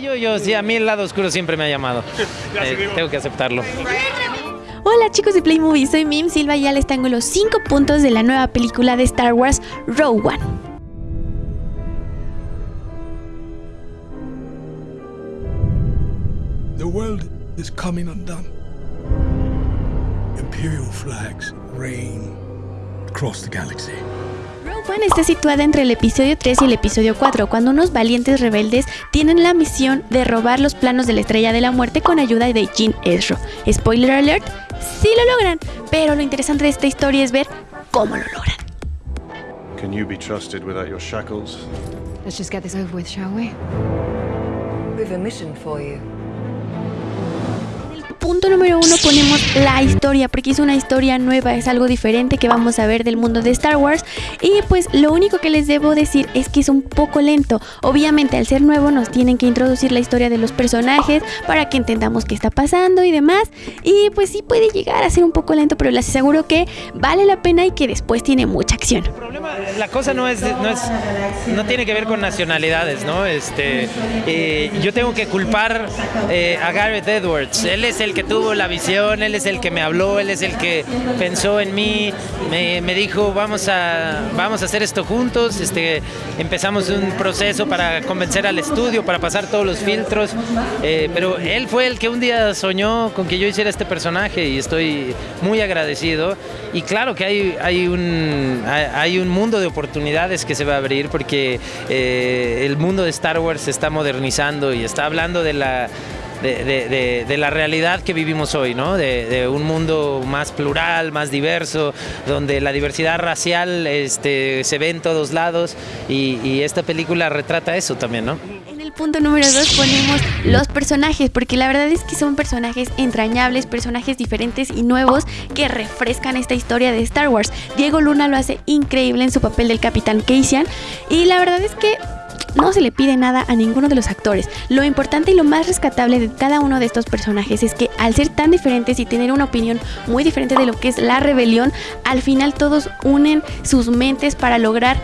Yo, yo, sí, a mí el lado oscuro siempre me ha llamado. Eh, tengo que aceptarlo. Hola chicos de Playmovie, soy Mim Silva y ya les tengo los 5 puntos de la nueva película de Star Wars, Rogue One. The world is coming undone. Imperial flags reign across the galaxy. One está situada entre el episodio 3 y el episodio 4, cuando unos valientes rebeldes tienen la misión de robar los planos de la Estrella de la Muerte con ayuda de Jean Ezra. Spoiler alert, sí lo logran, pero lo interesante de esta historia es ver cómo lo logran. Can you be trusted without your shackles? Let's just get this over with, shall we? We've a mission for you. Punto número uno ponemos la historia, porque es una historia nueva, es algo diferente que vamos a ver del mundo de Star Wars. Y pues lo único que les debo decir es que es un poco lento. Obviamente al ser nuevo nos tienen que introducir la historia de los personajes para que entendamos qué está pasando y demás. Y pues sí puede llegar a ser un poco lento, pero les aseguro que vale la pena y que después tiene mucha acción. La cosa no es, no es, no tiene que ver con nacionalidades, ¿no? Este, eh, yo tengo que culpar eh, a Gareth Edwards. Él es el que tuvo la visión, él es el que me habló, él es el que pensó en mí, me, me dijo vamos a, vamos a hacer esto juntos, este, empezamos un proceso para convencer al estudio, para pasar todos los filtros, eh, pero él fue el que un día soñó con que yo hiciera este personaje y estoy muy agradecido. Y claro que hay, hay, un, hay un mundo de oportunidades que se va a abrir porque eh, el mundo de Star Wars se está modernizando y está hablando de la de, de, de, la realidad que vivimos hoy, ¿no? De, un mundo más plural, más diverso, donde la diversidad racial este, se ve en todos lados y, y esta película retrata eso también, ¿no? En el punto número dos ponemos los personajes, porque la verdad es que son personajes entrañables, personajes diferentes y nuevos que refrescan esta historia de Star Wars. Diego Luna lo hace increíble en su papel del Capitán Cassian y la verdad es que no se le pide nada a ninguno de los actores. Lo importante y lo más rescatable de cada uno de estos personajes es que al ser tan diferentes y tener una opinión muy diferente de lo que es la rebelión, al final todos unen sus mentes para lograr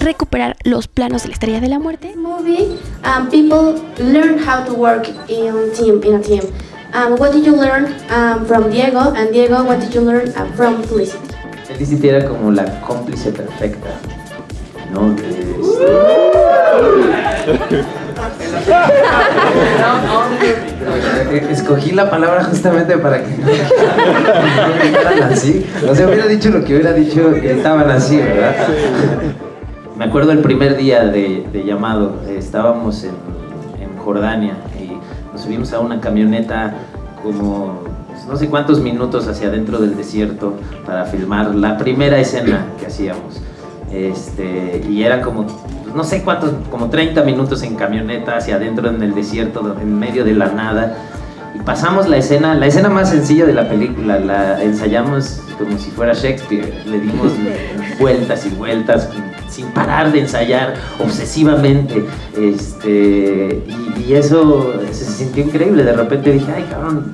recuperar los planos de la estrella de la muerte. Movie, um, people learn how to work in team in a team. Um, what did you learn um, from Diego? And Diego, what did you learn uh, from Felicity? Felicity era como la cómplice perfecta, ¿no? Escogí la palabra justamente para que no así. O sea, hubiera dicho lo que hubiera dicho, estaban así, ¿verdad? Me acuerdo el primer día de, llamado, estábamos en, en, Jordania y nos subimos a una camioneta como pues, no sé cuántos minutos hacia adentro del desierto para filmar la primera escena que hacíamos. Este, y era como no sé cuántos, como 30 minutos en camioneta hacia adentro en el desierto, en medio de la nada. Y pasamos la escena, la escena más sencilla de la película, la ensayamos como si fuera Shakespeare. Le dimos vueltas y vueltas sin parar de ensayar obsesivamente. Este, y, y eso se sintió increíble. De repente dije, ay cabrón,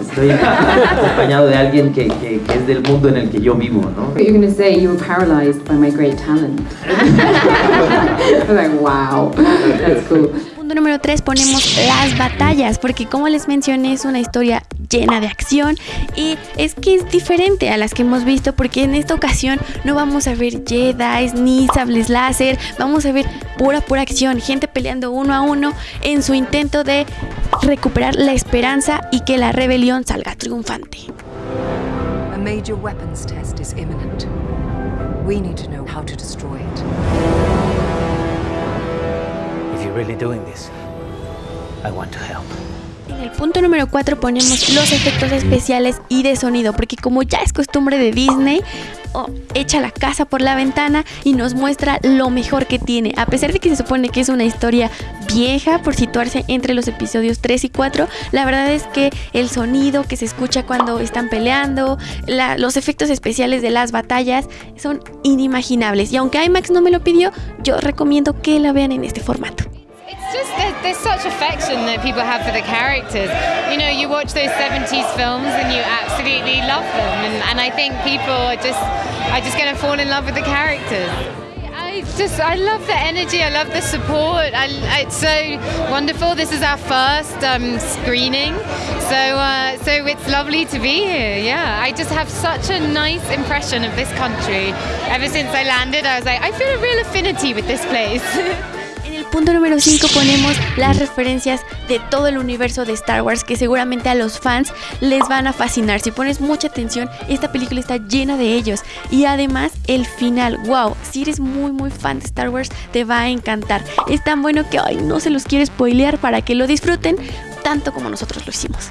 Estoy acompañado de alguien que, que, que, es del mundo en el que yo vivo, ¿no? You're going to say you were paralyzed by my great talent. I'm like, wow, that's cool. Punto número 3 ponemos las batallas, porque como les mencioné es una historia llena de acción y es que es diferente a las que hemos visto porque en esta ocasión no vamos a ver Jedi ni sables láser, vamos a ver pura pura acción, gente peleando uno a uno en su intento de recuperar la esperanza y que la rebelión salga triunfante. A major weapons test is imminent. We need to know how to destroy it. If you're really doing this, I want to help. En el punto número 4 ponemos los efectos especiales y de sonido, porque como ya es costumbre de Disney, oh, echa la casa por la ventana y nos muestra lo mejor que tiene. A pesar de que se supone que es una historia vieja por situarse entre los episodios 3 y 4, la verdad es que el sonido que se escucha cuando están peleando, los efectos especiales de las batallas son inimaginables. Y aunque IMAX no me lo pidió, yo recomiendo que la vean en este formato. There's such affection that people have for the characters. You know, you watch those 70s films and you absolutely love them, and, and I think people are just are just going to fall in love with the characters. I I just I love the energy. I love the support. I, it's so wonderful. This is our first um, screening, so uh, so it's lovely to be here. Yeah, I just have such a nice impression of this country. Ever since I landed, I was like, I feel a real affinity with this place. Punto número 5 ponemos las referencias de todo el universo de Star Wars que seguramente a los fans les van a fascinar. Si pones mucha atención, esta película está llena de ellos. Y además el final, wow, si eres muy muy fan de Star Wars te va a encantar. Es tan bueno que ay, no se los quiero spoilear para que lo disfruten tanto como nosotros lo hicimos.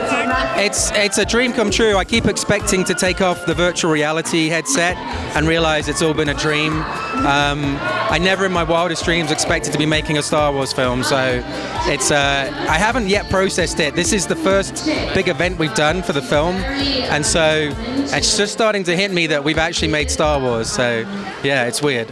It's it's a dream come true. I keep expecting to take off the virtual reality headset and realize it's all been a dream. Um, I never in my wildest dreams expected to be making a Star Wars film, so it's uh, I haven't yet processed it. This is the first big event we've done for the film, and so it's just starting to hit me that we've actually made Star Wars. So yeah, it's weird.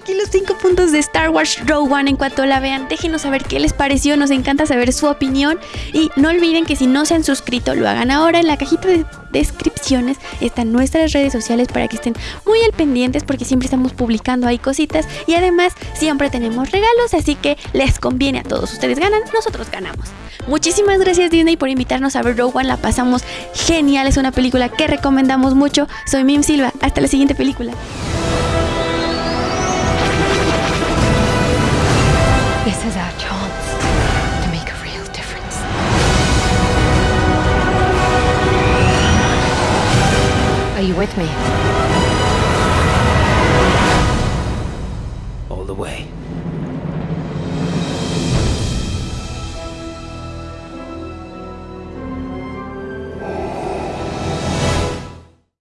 Aquí los 5 puntos de Star Wars Rogue One. En cuanto la vean, déjenos saber qué les pareció. Nos encanta saber su opinión. Y no olviden que si no se han suscrito, lo hagan ahora. En la cajita de descripciones están nuestras redes sociales para que estén muy al pendientes porque siempre estamos publicando ahí cositas. Y además, siempre tenemos regalos. Así que les conviene a todos. Ustedes ganan, nosotros ganamos. Muchísimas gracias Disney por invitarnos a ver Rogue One. La pasamos genial. Es una película que recomendamos mucho. Soy Mim Silva. Hasta la siguiente película.